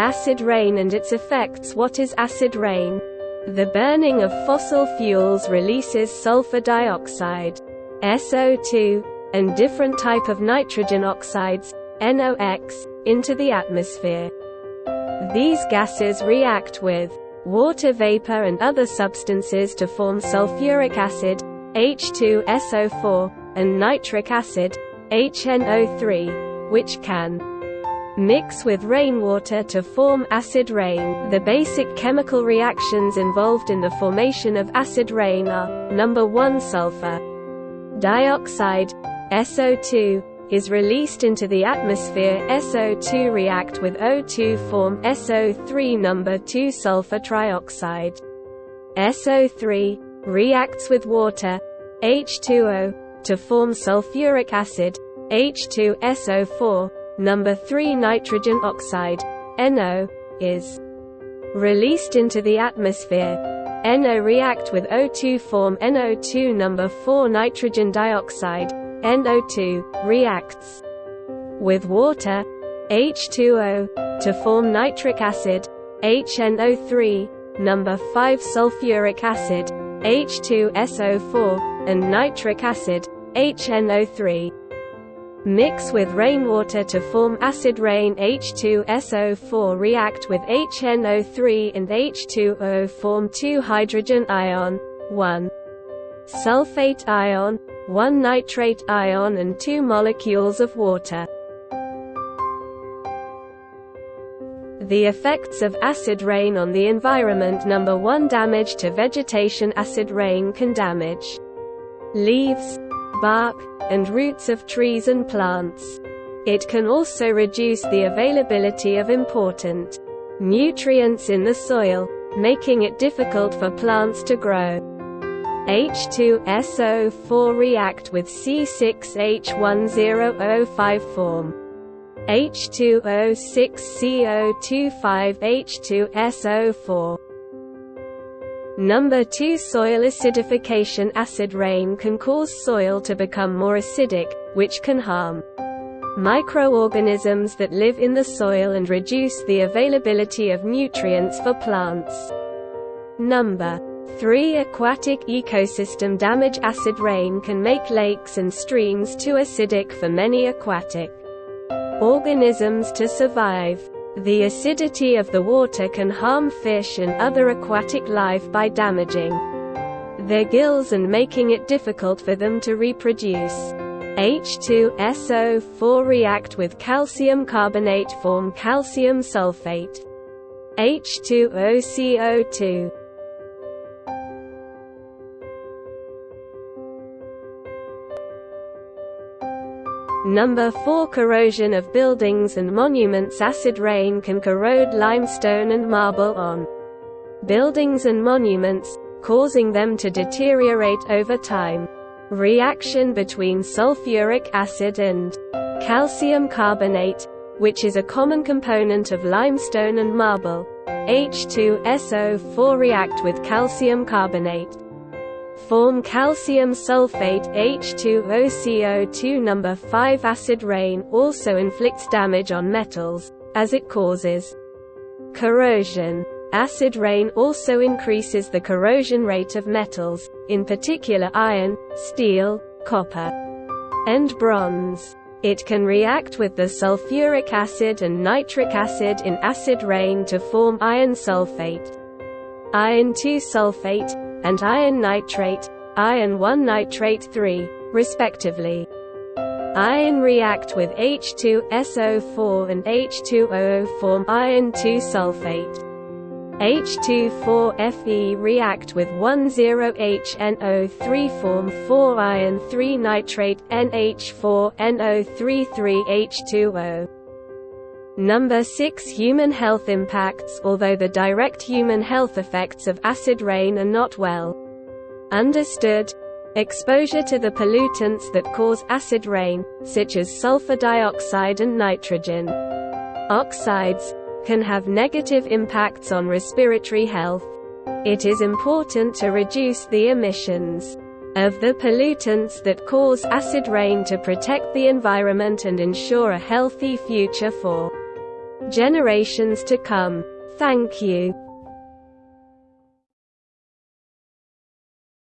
Acid rain and its effects What is acid rain? The burning of fossil fuels releases sulfur dioxide, SO2, and different type of nitrogen oxides, NOx, into the atmosphere. These gases react with water vapor and other substances to form sulfuric acid, H2SO4, and nitric acid, HNO3, which can mix with rainwater to form acid rain. The basic chemical reactions involved in the formation of acid rain are, number 1 sulfur dioxide, SO2, is released into the atmosphere SO2 react with O2 form SO3 number 2 sulfur trioxide. SO3 reacts with water H2O to form sulfuric acid H2SO4 number 3 nitrogen oxide NO is released into the atmosphere. NO react with O2 form NO2 number 4 nitrogen dioxide. NO2, reacts with water, H2O, to form nitric acid, HNO3, number 5 sulfuric acid, H2SO4, and nitric acid, HNO3. Mix with rainwater to form acid rain H2SO4 react with HNO3 and H2O form 2 hydrogen ion, 1 sulfate ion, one nitrate ion and two molecules of water. The effects of acid rain on the environment Number 1 Damage to vegetation Acid rain can damage leaves, bark, and roots of trees and plants. It can also reduce the availability of important nutrients in the soil, making it difficult for plants to grow. H2SO4 react with C6H10O5 form. H2O6CO25H2SO4. Number 2 Soil acidification Acid rain can cause soil to become more acidic, which can harm microorganisms that live in the soil and reduce the availability of nutrients for plants. Number 3. Aquatic ecosystem damage Acid rain can make lakes and streams too acidic for many aquatic organisms to survive. The acidity of the water can harm fish and other aquatic life by damaging their gills and making it difficult for them to reproduce. H2SO4 react with calcium carbonate form calcium sulfate. H2OCO2 Number 4 Corrosion of buildings and monuments. Acid rain can corrode limestone and marble on buildings and monuments, causing them to deteriorate over time. Reaction between sulfuric acid and calcium carbonate, which is a common component of limestone and marble, H2SO4 react with calcium carbonate form calcium sulfate H2OCO2 number 5 acid rain also inflicts damage on metals as it causes corrosion. Acid rain also increases the corrosion rate of metals, in particular iron, steel, copper, and bronze. It can react with the sulfuric acid and nitric acid in acid rain to form iron sulfate, iron 2 sulfate, and iron nitrate, iron 1 nitrate 3, respectively. Iron react with H2SO4 and H2O form iron 2 sulfate. H24Fe react with 10HNO3 form 4 iron 3 nitrate NH4NO33H2O. Number 6 Human health impacts Although the direct human health effects of acid rain are not well understood, exposure to the pollutants that cause acid rain, such as sulfur dioxide and nitrogen oxides, can have negative impacts on respiratory health. It is important to reduce the emissions of the pollutants that cause acid rain to protect the environment and ensure a healthy future for generations to come. Thank you.